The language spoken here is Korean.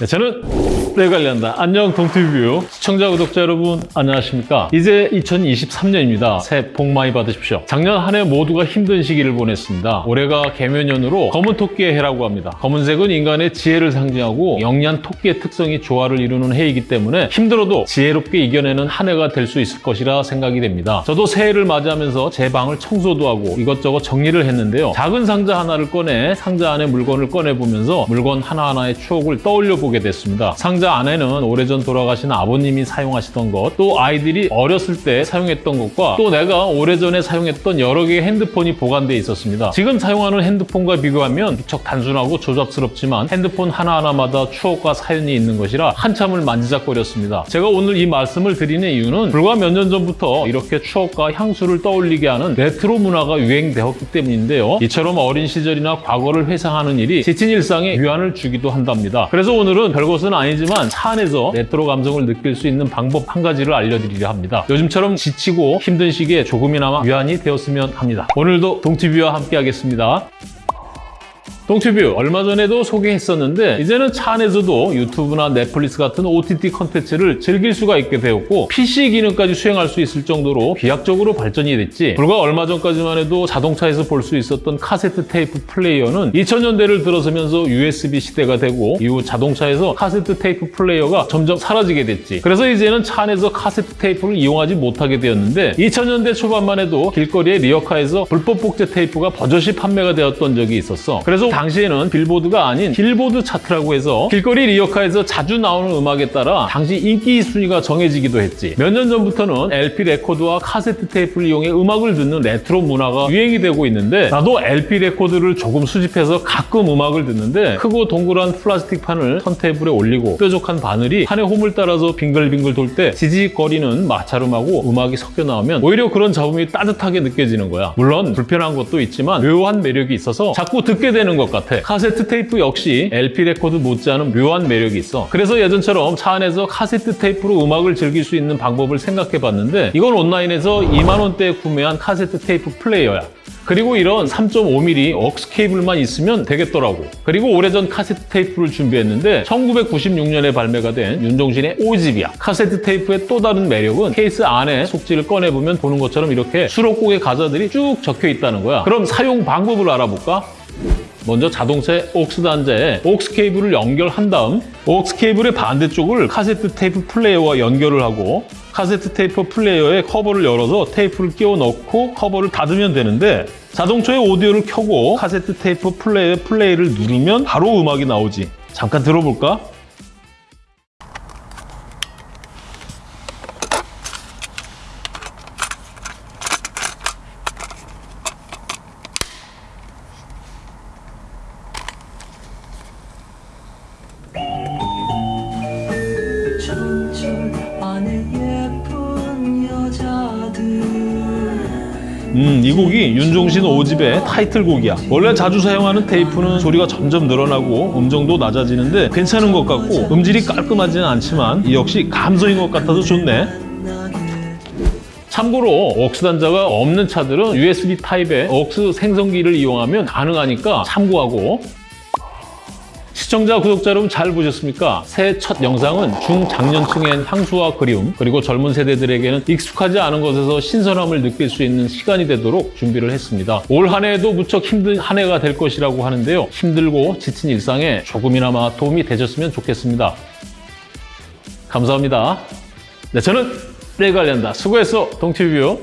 네, 저는 내 관련다. 안녕 동티뷰 시청자 구독자 여러분 안녕하십니까? 이제 2023년입니다. 새해 복 많이 받으십시오. 작년 한 해 모두가 힘든 시기를 보냈습니다. 올해가 개묘년으로 검은 토끼의 해라고 합니다. 검은색은 인간의 지혜를 상징하고 영리한 토끼의 특성이 조화를 이루는 해이기 때문에 힘들어도 지혜롭게 이겨내는 한 해가 될 수 있을 것이라 생각이 됩니다. 저도 새해를 맞이하면서 제 방을 청소도 하고 이것저것 정리를 했는데요. 작은 상자 하나를 꺼내 상자 안에 물건을 꺼내보면서 물건 하나하나의 추억을 떠올려 보게 됐습니다. 상자 안에는 오래전 돌아가신 아버님이 사용하시던 것, 또 아이들이 어렸을 때 사용했던 것과 또 내가 오래전에 사용했던 여러 개의 핸드폰이 보관되어 있었습니다. 지금 사용하는 핸드폰과 비교하면 무척 단순하고 조잡스럽지만 핸드폰 하나하나마다 추억과 사연이 있는 것이라 한참을 만지작거렸습니다. 제가 오늘 이 말씀을 드리는 이유는 불과 몇 년 전부터 이렇게 추억과 향수를 떠올리게 하는 레트로 문화가 유행되었기 때문인데요. 이처럼 어린 시절이나 과거를 회상하는 일이 지친 일상에 위안을 주기도 한답니다. 그래서 오늘은 별것은 아니지만 차 안에서 레트로 감성을 느낄 수 있는 방법 한 가지를 알려드리려 합니다. 요즘처럼 지치고 힘든 시기에 조금이나마 위안이 되었으면 합니다. 오늘도 동티뷰와 함께 하겠습니다. 동튜뷰 얼마 전에도 소개했었는데 이제는 차 안에서도 유튜브나 넷플릭스 같은 OTT 컨텐츠를 즐길 수가 있게 되었고 PC 기능까지 수행할 수 있을 정도로 비약적으로 발전이 됐지. 불과 얼마 전까지만 해도 자동차에서 볼 수 있었던 카세트 테이프 플레이어는 2000년대를 들어서면서 USB 시대가 되고 이후 자동차에서 카세트 테이프 플레이어가 점점 사라지게 됐지. 그래서 이제는 차 안에서 카세트 테이프를 이용하지 못하게 되었는데 2000년대 초반만 해도 길거리의 리어카에서 불법 복제 테이프가 버젓이 판매가 되었던 적이 있었어. 그래서 당시에는 빌보드가 아닌 길보드 차트라고 해서 길거리 리어카에서 자주 나오는 음악에 따라 당시 인기 순위가 정해지기도 했지. 몇 년 전부터는 LP 레코드와 카세트 테이프를 이용해 음악을 듣는 레트로 문화가 유행이 되고 있는데 나도 LP 레코드를 조금 수집해서 가끔 음악을 듣는데 크고 동그란 플라스틱 판을 턴테이블에 올리고 뾰족한 바늘이 판의 홈을 따라서 빙글빙글 돌 때 지직거리는 마찰음하고 음악이 섞여 나오면 오히려 그런 잡음이 따뜻하게 느껴지는 거야. 물론 불편한 것도 있지만 묘한 매력이 있어서 자꾸 듣게 되는 것 같아. 카세트 테이프 역시 LP 레코드 못지않은 묘한 매력이 있어. 그래서 예전처럼 차 안에서 카세트 테이프로 음악을 즐길 수 있는 방법을 생각해 봤는데 이건 온라인에서 2만 원대에 구매한 카세트 테이프 플레이어야. 그리고 이런 3.5mm AUX 케이블만 있으면 되겠더라고. 그리고 오래전 카세트 테이프를 준비했는데 1996년에 발매가 된 윤종신의 5집이야. 카세트 테이프의 또 다른 매력은 케이스 안에 속지를 꺼내보면 보는 것처럼 이렇게 수록곡의 가사들이 쭉 적혀 있다는 거야. 그럼 사용 방법을 알아볼까? 먼저 자동차의 옥스 단자에 옥스 케이블을 연결한 다음 AUX 케이블의 반대쪽을 카세트 테이프 플레이어와 연결을 하고 카세트 테이프 플레이어의 커버를 열어서 테이프를 끼워 넣고 커버를 닫으면 되는데 자동차의 오디오를 켜고 카세트 테이프 플레이어의 플레이를 누르면 바로 음악이 나오지. 잠깐 들어볼까? 음, 이 곡이 윤종신 5집의 타이틀곡이야. 원래 자주 사용하는 테이프는 소리가 점점 늘어나고 음정도 낮아지는데 괜찮은 것 같고 음질이 깔끔하지는 않지만 이 역시 감성인 것 같아서 좋네. 참고로 억스 단자가 없는 차들은 USB 타입의 억스 생성기를 이용하면 가능하니까 참고하고 시청자, 구독자 여러분 잘 보셨습니까? 새해 첫 영상은 중장년층엔 향수와 그리움, 그리고 젊은 세대들에게는 익숙하지 않은 것에서 신선함을 느낄 수 있는 시간이 되도록 준비를 했습니다. 올 한 해에도 무척 힘든 한 해가 될 것이라고 하는데요. 힘들고 지친 일상에 조금이나마 도움이 되셨으면 좋겠습니다. 감사합니다. 네, 저는 내관련다 수고했어, 동티뷰.